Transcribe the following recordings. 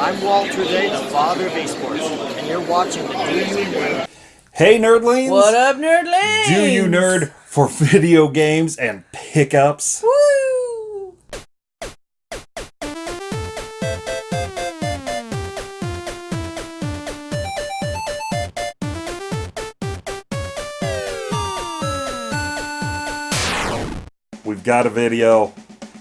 I'm Walter Day, the father of esports, and you're watching the Do You Nerd. Hey, nerdlings! What up, nerdlings? Do you nerd for video games and pickups? Woo! We've got a video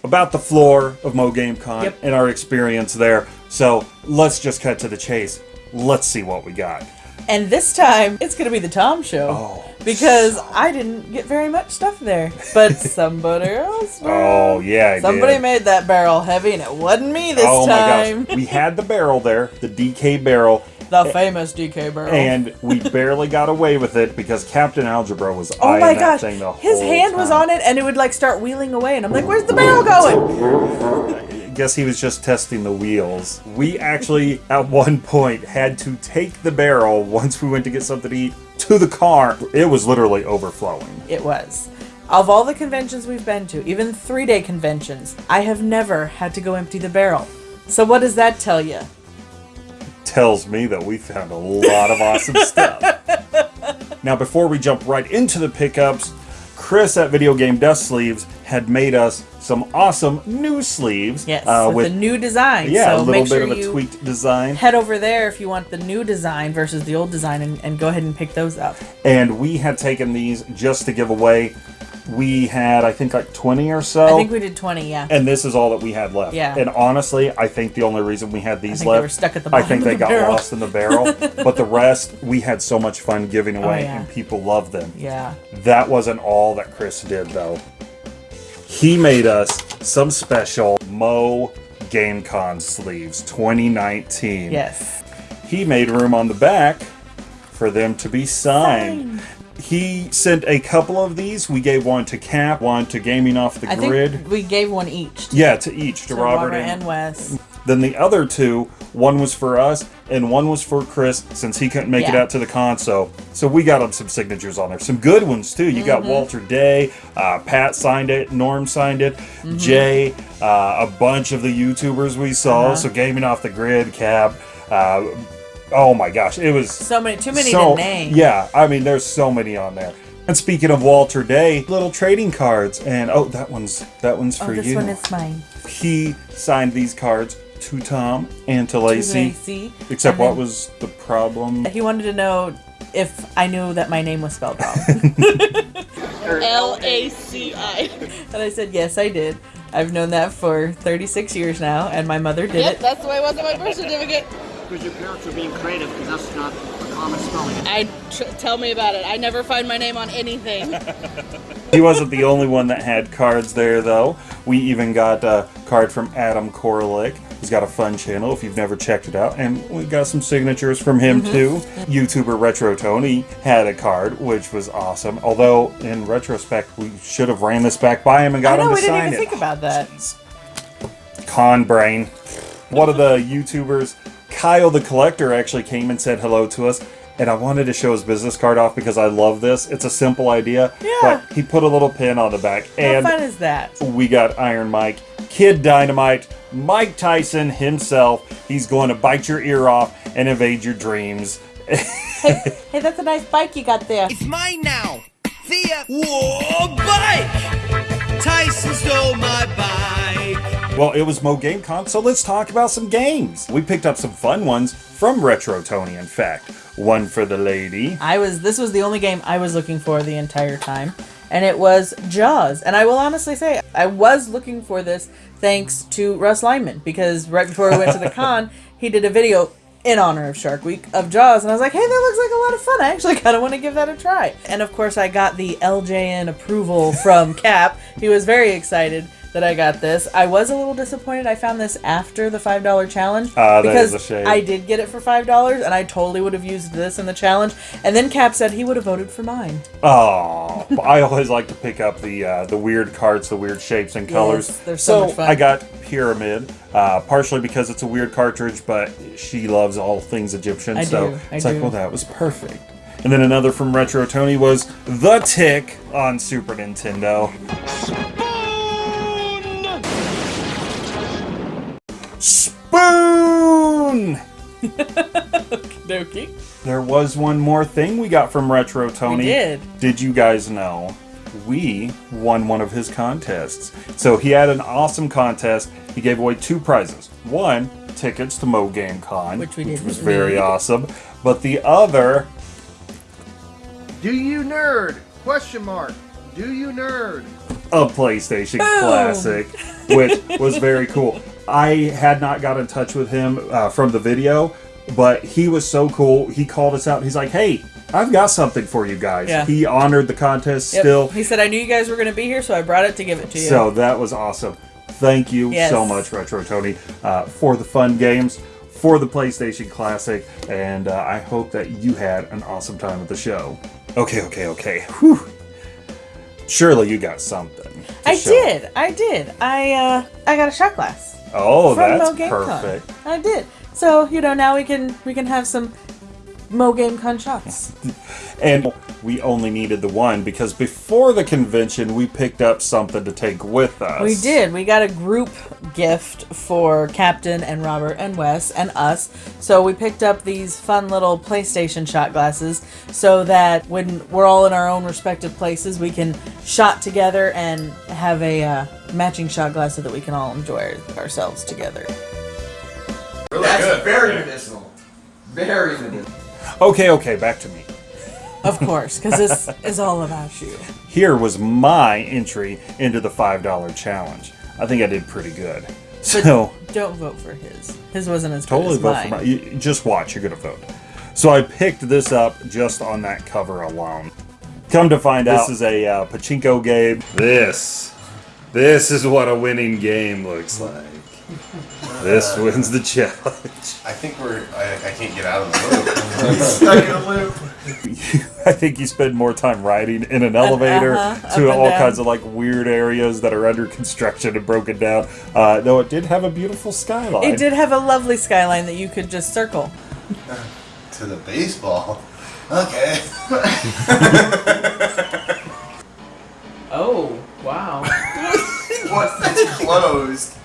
about the floor of Mo GameCon Yep. and our experience there. So let's just cut to the chase. Let's see what we got. And this time, it's gonna be the Tom Show. Oh, Because I didn't get very much stuff there. But somebody else did. Oh yeah, I Somebody did. made that barrel heavy, and it wasn't me this oh time. my gosh, we had the barrel there, the DK barrel, The famous DK barrel. and we barely got away with it because Captain Algebra was oh eyeing my that gosh, thing the his hand was on it, and it would like start wheeling away, and I'm like, "Where's the barrel going?" guess he was just testing the wheels. We actually, at one point, had to take the barrel once we went to get something to eat to the car. It was literally overflowing. It was. Of all the conventions we've been to, even three day conventions, I have never had to go empty the barrel. So, what does that tell you? Tells me that we found a lot of awesome stuff. Now, before we jump right into the pickups, Chris at Video Game Dust Sleeves had made us some awesome new sleeves. Yes, uh, with, a new design. yeah, so a little bit sure of a tweaked design. head over there if you want the new design versus the old design and, and go ahead and pick those up. And we had taken these just to give away. We had, I think, like 20 or so. I think we did 20, yeah. and this is all that we had left. Yeah. And honestly, I think the only reason we had these left, were stuck at the I think they the got barrel. lost in the barrel. but the rest, we had so much fun giving oh, away, yeah. and people loved them. yeah. That wasn't all that Chris did, though. He made us some special Mo GameCon sleeves 2019. Yes. He made room on the back for them to be signed. He sent a couple of these. We gave one to Cap, one to Gaming Off the I Grid. think we gave one each. Yeah, to each, to to Robert, Robert and, and Wes. then the other two, one was for us and one was for Chris since he couldn't make it out to the console. So we got him some signatures on there, some good ones too. You Mm-hmm. got Walter Day, uh, Pat signed it, Norm signed it, Mm-hmm. Jay, uh, a bunch of the YouTubers we saw. Uh-huh. So gaming off the grid, Cap. Oh my gosh, it was So many, too many so, to name. Yeah, I mean, there's so many on there. And speaking of Walter Day, little trading cards, and oh, that one's that one's Oh, for this you one is mine. he signed these cards to Tom and to Lacey. Lacey. Except And what was the problem? He wanted to know if I knew that my name was spelled wrong. L A C I. and I said, yes, I did. I've known that for 36 years now, and my mother did Yep, it. that's the way it was on my birth certificate. Because your parents were being creative, because that's not a common spelling. I tr- tell me about it. I never find my name on anything. He wasn't the only one that had cards there, though. We even got a card from Adam Koralik. He's got a fun channel if you've never checked it out. And we got some signatures from him, mm-hmm. too. YouTuber Retro Tony had a card, which was awesome. Although, in retrospect, we should have ran this back by him and got know, him to we didn't even it. think about that. con brain. One of the YouTubers, Kyle the Collector, actually came and said hello to us. And I wanted to show his business card off because I love this. It's a simple idea. Yeah. But he put a little pin on the back. How and fun is that? we got Iron Mike, Kid Dynamite, Mike Tyson himself. He's going to bite your ear off and invade your dreams. Hey, that's a nice bike you got there. It's mine now. The uh, whoa bike. Tyson stole my bike. Well, it was Mo GameCon, so let's talk about some games. We picked up some fun ones from Retro Tony, in fact. One for the lady. I was this was the only game I was looking for the entire time, and it was Jaws. And I will honestly say I was looking for this thanks to Russ Lyman because right before we went to the con, he did a video in honor of Shark Week of Jaws, and I was like, hey, that looks like a lot of fun. I actually kind of want to give that a try. And of course, I got the LJN approval from Cap. He was very excited that I got this. I was a little disappointed. I found this after the five dollar challenge that because is a shame. I did get it for five dollars, and I totally would have used this in the challenge. And then Cap said he would have voted for mine. Oh, I always like to pick up the uh, the weird cards, the weird shapes and colors. Yes, they're so much fun. I got Pyramid, uh, partially because it's a weird cartridge, but she loves all things Egyptian. I so do, I it's like, do. well, that was perfect. And then another from Retro Tony was The Tick on Super Nintendo. Spoon! Dokie. There was one more thing we got from Retro Tony. We did. Did you guys know? We won one of his contests. So he had an awesome contest. He gave away two prizes. One, tickets to Mo Game Con, Which we didn't was very need. awesome. But the other, Do you nerd? Question mark. Do you nerd? a PlayStation Boom. Classic, which was very cool. I had not got in touch with him uh, from the video, but he was so cool. He called us out. He's like, "Hey, I've got something for you guys." Yeah. He honored the contest Yep. still. He said, I knew you guys were going to be here, so I brought it to give it to you. So that was awesome. Thank you Yes. so much, Retro Tony, uh, for the fun games, for the PlayStation Classic, and uh, I hope that you had an awesome time at the show. Okay, okay, okay. Whew. Surely you got something. I show. did. I did. I uh, I got a shot glass. Oh, that's Mo Game Con. perfect. I did. So you know now we can we can have some Mo Game Con shots. And we only needed the one because before the convention, we picked up something to take with us. We did. We got a group gift for Captain and Robert and Wes and us. So we picked up these fun little PlayStation shot glasses so that when we're all in our own respective places, we can shot together and have a uh, matching shot glass so that we can all enjoy ourselves together. That's very medicinal. Very medicinal. Okay, okay, back to me. Of course, because this is all about you. Here was my entry into the $5 challenge. I think I did pretty good. So, Don't vote for his. His wasn't as totally good vote as for mine. my. You, just watch, you're going to vote. So, I picked this up just on that cover alone. Come to find out, this is a uh, pachinko game. This. This is what a winning game looks like. This wins the challenge. I think we're. I, I can't get out of the loop. Stuck in a loop. I think you spend more time riding in an elevator uh-huh, to all down. kinds of like weird areas that are under construction and broken down. Uh, though it did have a beautiful skyline. It did have a lovely skyline that you could just circle. to the baseball. Okay. Oh, wow. What's that's closed?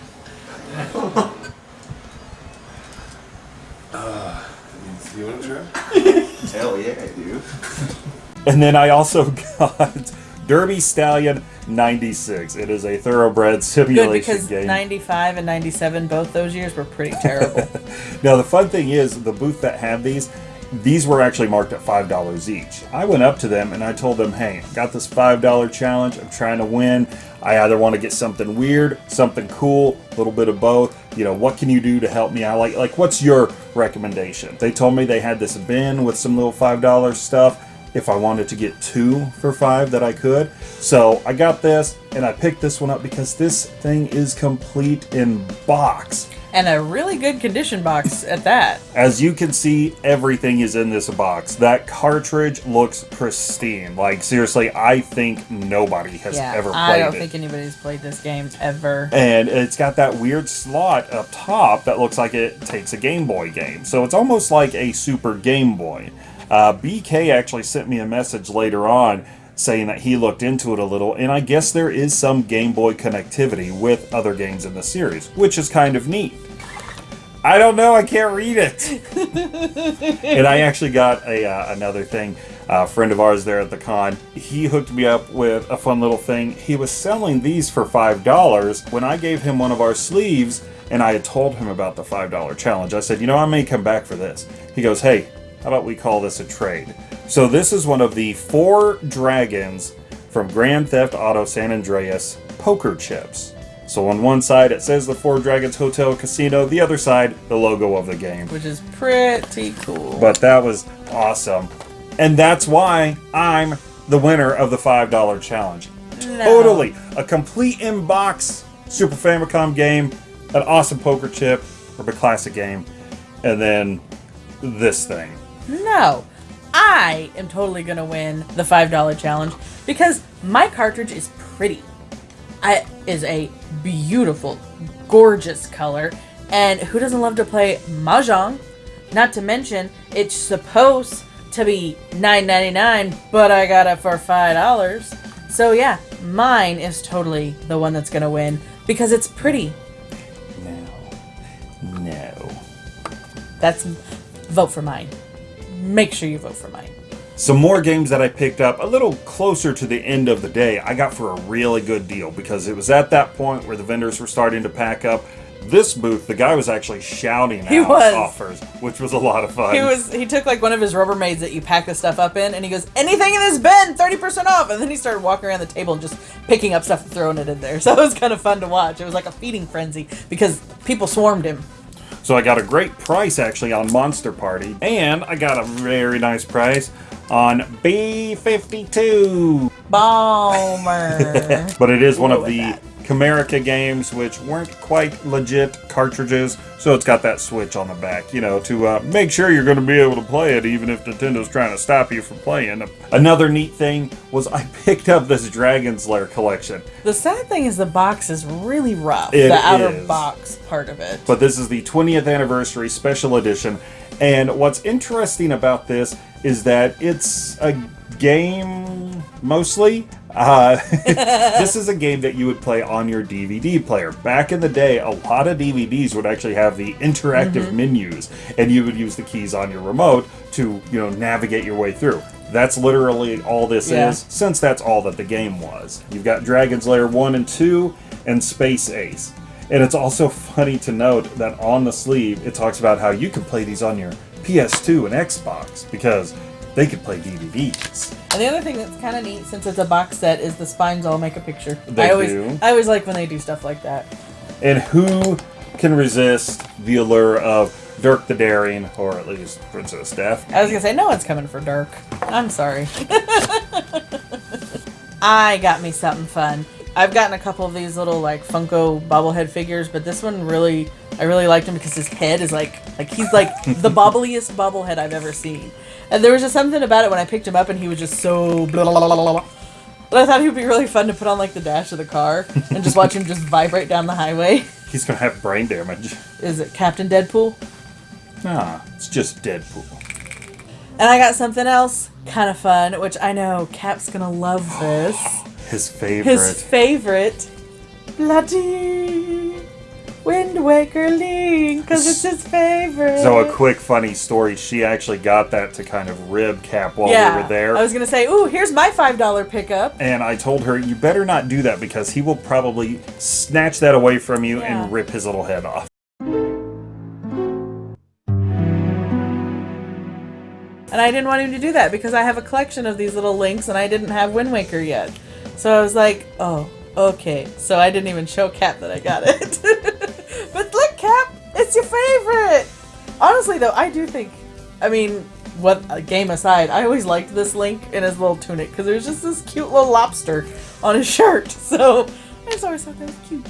You want to try? Hell yeah, I do. And then I also got Derby Stallion 96. It is a thoroughbred simulation Good because game. 95 and 97, both those years were pretty terrible. Now the fun thing is the booth that had these, these were actually marked at five dollars each. I went up to them and I told them, "Hey, I got this five dollar challenge. I'm trying to win. I either want to get something weird, something cool, a little bit of both. You know, what can you do to help me out? Like, like what's your recommendation?" They told me they had this bin with some little five dollar stuff. If I wanted to get two for five, that I could. So I got this and I picked this one up because this thing is complete in box. and a really good condition box at that. As you can see, everything is in this box. That cartridge looks pristine. Like seriously, I think nobody has Yeah, ever played I don't it. think anybody's played this game ever. and it's got that weird slot up top that looks like it takes a Game Boy game. So it's almost like a Super Game Boy. Uh, BK actually sent me a message later on saying that he looked into it a little, and I guess there is some Game Boy connectivity with other games in the series, which is kind of neat. I don't know, I can't read it. and I actually got a uh, another thing. A friend of ours there at the con, he hooked me up with a fun little thing. He was selling these for five dollars. When I gave him one of our sleeves, and I had told him about the five dollar challenge, I said, you know, I may come back for this. He goes, hey, how about we call this a trade? So this is one of the four dragons from Grand Theft Auto San Andreas poker chips. So on one side it says the Four Dragons Hotel Casino, the other side the logo of the game. Which is pretty cool. But that was awesome. And that's why I'm the winner of the $5 challenge. Totally. A complete in-box Super Famicom game, an awesome poker chip, or a classic game, and then this thing. No, I am totally gonna win the five dollar challenge because my cartridge is pretty. It is a beautiful, gorgeous color, and who doesn't love to play mahjong? Not to mention, it's supposed to be nine ninety nine, but I got it for five dollars. So yeah, mine is totally the one that's gonna win because it's pretty. No. No. That's vote for mine. Make sure you vote for mine. Some more games that I picked up a little closer to the end of the day, I got for a really good deal because it was at that point where the vendors were starting to pack up. This booth, the guy was actually shouting He out was. offers, which was a lot of fun. He was he took like one of his Rubbermaids that you pack the stuff up in, and he goes, "Anything in this bin, thirty percent off." And then he started walking around the table and just picking up stuff and throwing it in there. So it was kind of fun to watch. It was like a feeding frenzy because people swarmed him. So I got a great price actually on Monster Party, and I got a very nice price on B52. Bomber. But it is one of the like Camerica games which weren't quite legit cartridges, so it's got that switch on the back, you know, to uh, make sure you're going to be able to play it even if Nintendo's trying to stop you from playing. Another neat thing was I picked up this Dragon's Lair collection, the sad thing is the box is really rough. It the outer is. box part of it. but this is the 20th anniversary special edition. And what's interesting about this is that it's a game mostly. Uh, this is a game that you would play on your DVD player. Back in the day, a lot of DVDs would actually have the interactive menus, and you would use the keys on your remote to, you know, navigate your way through. That's literally all this Yeah. is, since that's all that the game was. You've got Dragon's Lair 1 and 2, and Space Ace. And it's also funny to note that on the sleeve, it talks about how you can play these on your PS2 and Xbox because they could play DVDs. And the other thing that's kind of neat, since it's a box set, is the spines all make a picture. They I always, do. I always like when they do stuff like that. And who can resist the allure of Dirk the Daring, or at least Princess Daphne? I was gonna say no one's coming for Dirk. I'm sorry. I got me something fun. I've gotten a couple of these little like Funko bobblehead figures, but this one really, I really liked him because his head is like, like he's like the bobbliest bobblehead I've ever seen. And there was just something about it when I picked him up, and he was just so. Blah, blah, blah. But I thought he would be really fun to put on like the dash of the car and just watch him just vibrate down the highway. He's gonna have brain damage. Is it Captain Deadpool? Nah, it's just Deadpool. And I got something else kind of fun, which I know Cap's gonna love this. His favorite. His favorite, Bloody Wind Waker Link, because it's his favorite. so a quick funny story. She actually got that to kind of rib Cap while yeah, we were there. I was gonna say, ooh, here's my five dollar pickup. And I told her, you better not do that because he will probably snatch that away from you Yeah. and rip his little head off. And I didn't want him to do that because I have a collection of these little links and I didn't have Wind Waker yet. So I was like, oh, okay. So I didn't even show Cap that I got it. it's your favorite. Honestly, though, I do think, I mean, what uh, game aside, I always liked this Link in his little tunic because there's just this cute little lobster on his shirt. So I just always thought that was cute.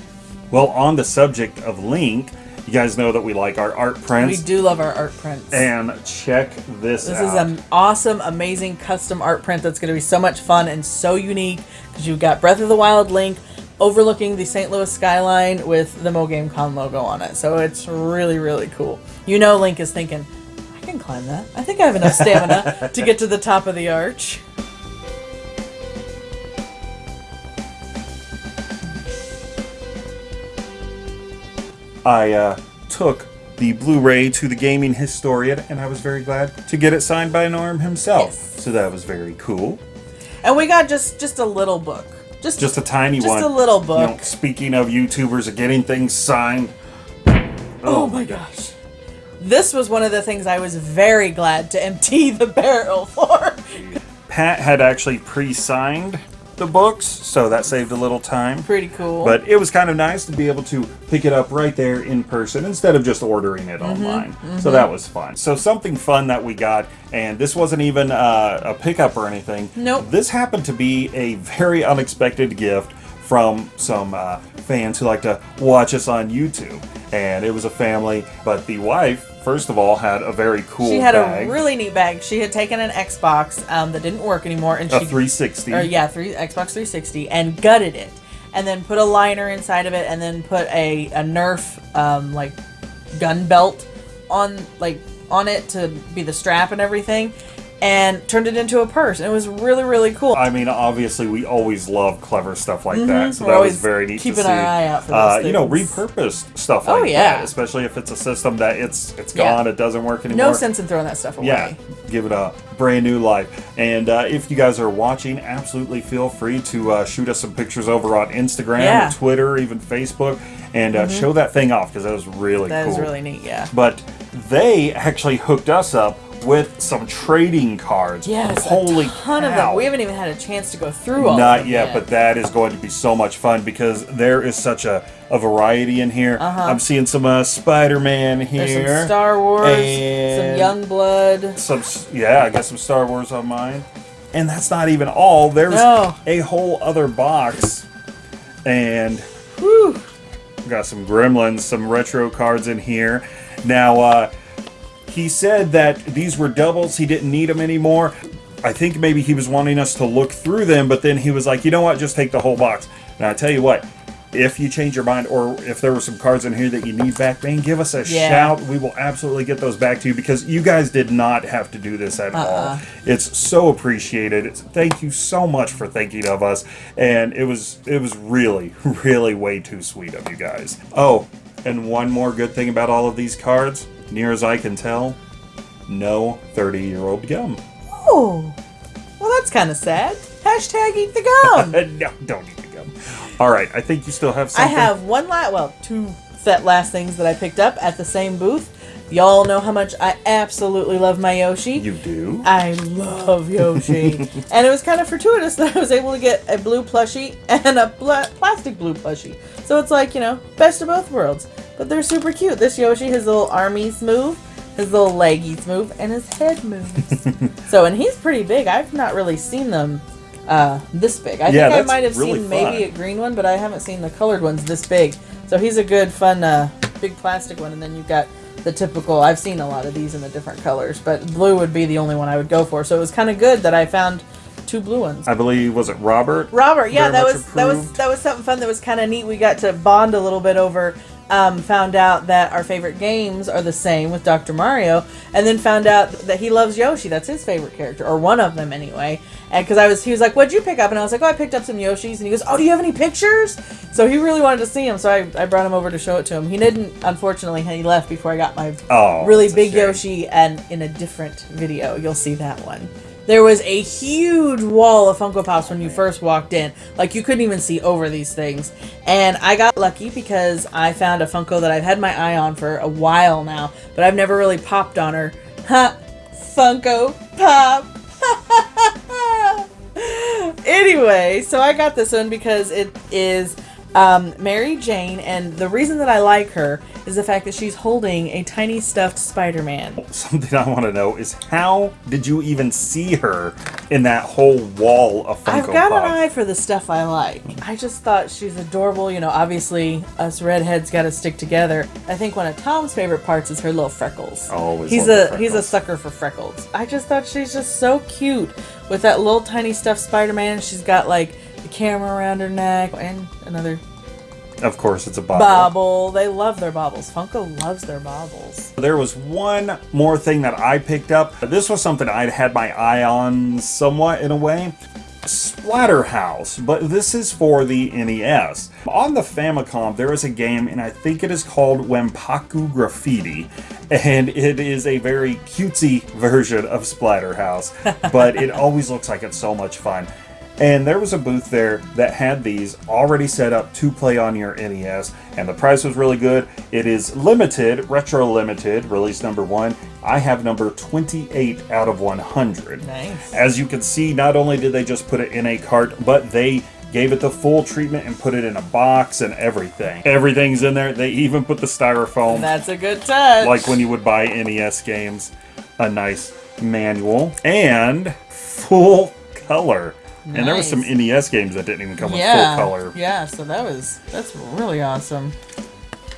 Well, on the subject of Link, you guys know that we like our art prints. We do love our art prints. And check this, out. This out. is an awesome, amazing custom art print that's going to be so much fun and so unique because you've got Breath of the Wild Link overlooking the St. Louis skyline with the Mo Game Con logo on it. So it's really, really cool. You know, Link is thinking, I can climb that. I think I have enough stamina to get to the top of the arch. I uh, took the Blu-ray to the gaming historian, and I was very glad to get it signed by Norm himself. Yes. So that was very cool. And we got just just a little book. Just Just a tiny Just one. Just a little You know, book. speaking of YouTubers getting things signed. Oh, oh my gosh. This was one of the things I was very glad to empty the barrel for. Pat had actually pre-signed the books, so that saved a little time. Pretty cool. But it was kind of nice to be able to pick it up right there in person instead of just ordering it Mm-hmm, online. So that was fun. So something fun that we got, and this wasn't even uh, a pickup or anything. Nope. This happened to be a very unexpected gift from some uh, fans who like to watch us on YouTube. And it was a family, but the wife, first of all, had a very cool She had bag, a really neat bag. She had taken an Xbox um, that didn't work anymore, and a she 360. or yeah, three Xbox 360, and gutted it, and then put a liner inside of it, and then put a a Nerf um, like gun belt on like on it to be the strap and everything. And turned it into a purse. And it was really, really cool. I mean, obviously, we always love clever stuff like that, so We're that was very neat to keeping see. our eye out for uh, you know, repurposed stuff Oh, like yeah. that, especially if it's a system that it's it's gone, it doesn't work anymore. no sense in throwing that stuff away. Yeah, give it a brand new life. And uh, if you guys are watching, absolutely feel free to uh, shoot us some pictures over on Instagram, Yeah. Mm-hmm. Twitter, even Facebook, and uh, show that thing off because that was really That cool. is really neat, yeah. But they actually hooked us up with some trading cards. Yes, holy a ton cow. of them. We haven't even had a chance to go through all. of Not them yet, but that is going to be so much fun because there is such a, a variety in here. I'm seeing some uh, Spider-Man here. There's some Star Wars, some Young Blood. some yeah, I got some Star Wars on mine. And that's not even all. There's No. a whole other box. And Whew. got some Gremlins, some retro cards in here. Now, uh, he said that these were doubles. He didn't need them anymore. I think maybe he was wanting us to look through them, but then he was like, you know what, just take the whole box. And I tell you what, if you change your mind or if there were some cards in here that you need back, man, give us a Yeah. shout. We will absolutely get those back to you because you guys did not have to do this at all. Uh-uh. It's so appreciated. It's, thank you so much for thinking of us. And it was it was really, really way too sweet of you guys. Oh, and one more good thing about all of these cards, near as I can tell, no 30 year old gum. Oh, well, that's kind of sad. Hashtag eat the gum. no, don't eat the gum. All right, I think you still have I have one last, well, two set last things that I picked up at the same booth. Y'all know how much I absolutely love my Yoshi. You do? I love Yoshi. and it was kind of fortuitous that I was able to get a blue plushie and a pla- plastic blue plushie. So it's like, you know, best of both worlds. But they're super cute. This Yoshi, his little armies move, his little leggies move, and his head moves. so, and he's pretty big. I've not really seen them uh, this big. I Yeah, think I might have really seen maybe a green one, but I haven't seen the colored ones this big. So he's a good, fun, uh, big plastic one. And then you've got the typical. I've seen a lot of these in the different colors, but blue would be the only one I would go for. So it was kind of good that I found two blue ones. I believe was it Robert? Robert, yeah, Very that was that was that was something fun. That was kind of neat. We got to bond a little bit over. Um, found out that our favorite games are the same with Dr. Mario, and then found out that he loves Yoshi. That's his favorite character, or one of them anyway. And because I was, he was like, "What'd you pick up?" And I was like, "Oh, I picked up some Yoshis." And he goes, "Oh, do you have any pictures?" So he really wanted to see him. So I, I brought him over to show it to him. He didn't, unfortunately, he left before I got my Oh, really big. Yoshi, and in a different video, you'll see that one. There was a huge wall of Funko Pops when you first walked in. Like, you couldn't even see over these things. And I got lucky because I found a Funko that I've had my eye on for a while now, but I've never really popped on her. Ha! Funko Pop! anyway, so I got this one because it is um, Mary Jane, and the reason that I like her is the fact that she's holding a tiny stuffed Spider-Man. Something I want to know is how did you even see her in that whole wall of Funko I've got Pop? an eye for the stuff I like. I just thought she's adorable. You know, obviously us redheads got to stick together. I think one of Tom's favorite parts is her little freckles. Always he's a he's a sucker for freckles. I just thought she's just so cute with that little tiny stuffed Spider-Man. She's got like the camera around her neck and another Of course, it's a bobble. bobble. They love their bobbles. Funko loves their bobbles. There was one more thing that I picked up. This was something I'd had my eye on somewhat in a way. Splatterhouse, but this is for the NES. On the Famicom, there is a game, and I think it is called Wanpaku Graffiti, and it is a very cutesy version of Splatterhouse, but it always looks like it's so much fun. And there was a booth there that had these already set up to play on your NES, and the price was really good. It is limited, retro limited, release number one. I have number 28 out of 100. Nice. As you can see, not only did they just put it in a cart, but they gave it the full treatment and put it in a box and everything. Everything's in there. They even put the styrofoam That's a good touch. like when you would buy NES games, a nice manual and full color. And there was some NES games that didn't even come with full color. yeah. So that was that's really awesome.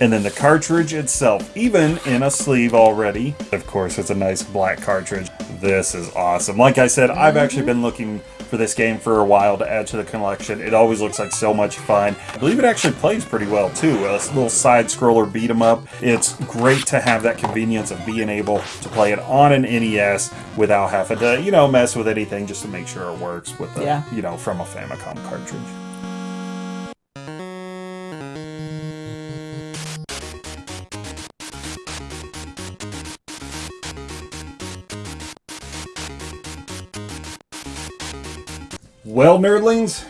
And then the cartridge itself, even in a sleeve already. Of course, it's a nice black cartridge. This is awesome. Like I said, I've actually mm-hmm. been looking for this game for a while to add to the collection. It always looks like so much fun. I believe it actually plays pretty well too. A little side scroller beat 'em up. It's great to have that convenience of being able to play it on an NES without having to, you know, mess with anything just to make sure it works with the, Yeah. you know, from a Famicom cartridge. Well, nerdlings,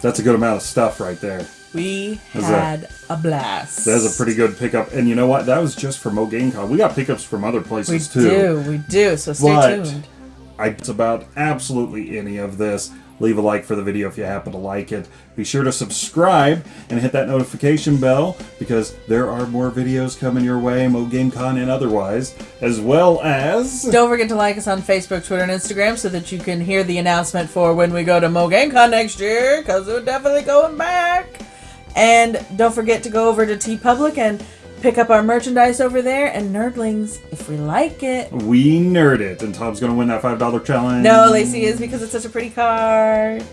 that's a good amount of stuff right there. We That's had a blast. That's a pretty good pickup. And you know what? That was just for Mo GameCon. We got pickups from other We places too. We do, we do. So stay But- tuned. I, it's about absolutely any of this. Leave a like for the video if you happen to like it. Be sure to subscribe and hit that notification bell because there are more videos coming your way, Mo and otherwise, as well as Don't forget to like us on Facebook, Twitter, and Instagram so that you can hear the announcement for when we go to Mo next year, because we're definitely going back. And don't forget to go over to TeePublic and pick up our merchandise over there. And Nerdlings, if we like it. we nerd it. And Tom's gonna win that five dollar challenge. No, Lacey is because it's such a pretty card.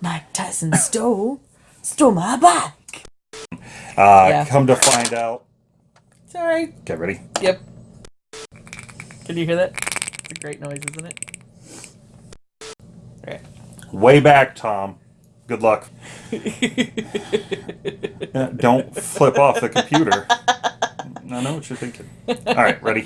Mike Tyson stole stole my bike. Uh, Yeah. Come to find out. Sorry. Get ready. Yep. Can you hear that? It's a great noise, isn't it? Alright. Way back, Tom. Good luck. Don't flip off the computer. I know what you're thinking. All right, ready?